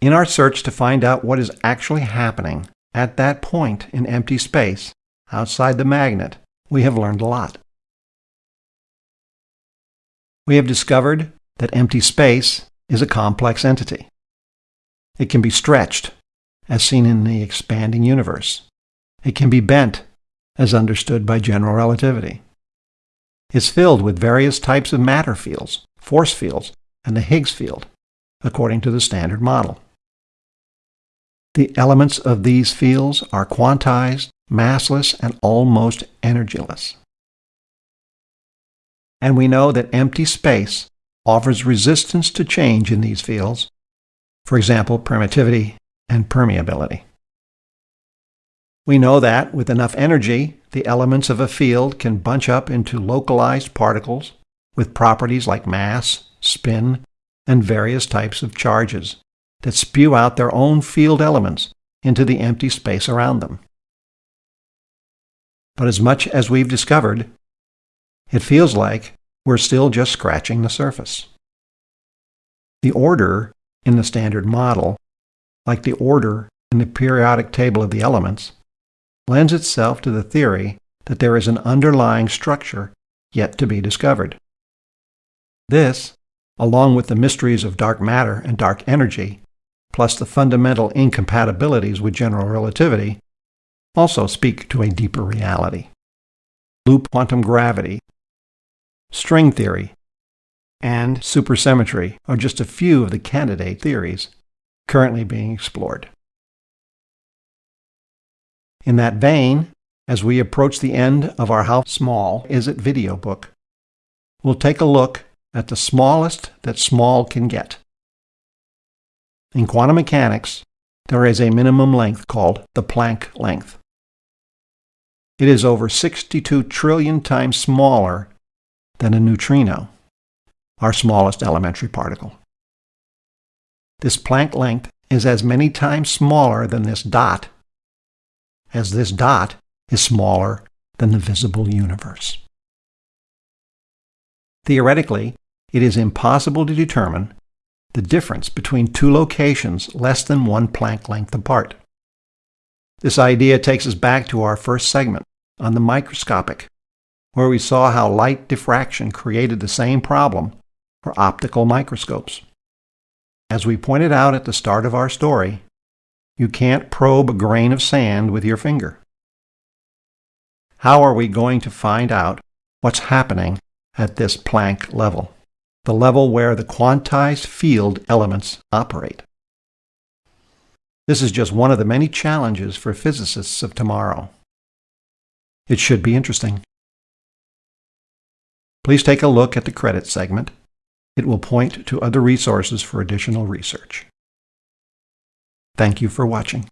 In our search to find out what is actually happening at that point in empty space outside the magnet, we have learned a lot. We have discovered that empty space is a complex entity. It can be stretched, as seen in the expanding universe. It can be bent, as understood by general relativity. It's filled with various types of matter fields, force fields, and the Higgs field, according to the Standard Model. The elements of these fields are quantized, massless, and almost energyless. And we know that empty space offers resistance to change in these fields, for example, permittivity and permeability. We know that with enough energy, the elements of a field can bunch up into localized particles with properties like mass, spin, and various types of charges that spew out their own field elements into the empty space around them. But as much as we've discovered, it feels like we're still just scratching the surface. The order in the Standard Model, like the order in the periodic table of the elements, lends itself to the theory that there is an underlying structure yet to be discovered. This, along with the mysteries of dark matter and dark energy, plus the fundamental incompatibilities with general relativity, also speak to a deeper reality. Loop quantum gravity, string theory, and supersymmetry are just a few of the candidate theories currently being explored. In that vein, as we approach the end of our How Small Is It video book, we'll take a look at the smallest that small can get. In quantum mechanics, there is a minimum length called the Planck length. It is over 62 trillion times smaller than a neutrino, our smallest elementary particle. This Planck length is as many times smaller than this dot as this dot is smaller than the visible universe. Theoretically, it is impossible to determine the difference between two locations less than one Planck length apart. This idea takes us back to our first segment on the microscopic, where we saw how light diffraction created the same problem for optical microscopes. As we pointed out at the start of our story, you can't probe a grain of sand with your finger. How are we going to find out what's happening at this Planck level, the level where the quantized field elements operate? This is just one of the many challenges for physicists of tomorrow. It should be interesting. Please take a look at the credit segment. It will point to other resources for additional research. Thank you for watching.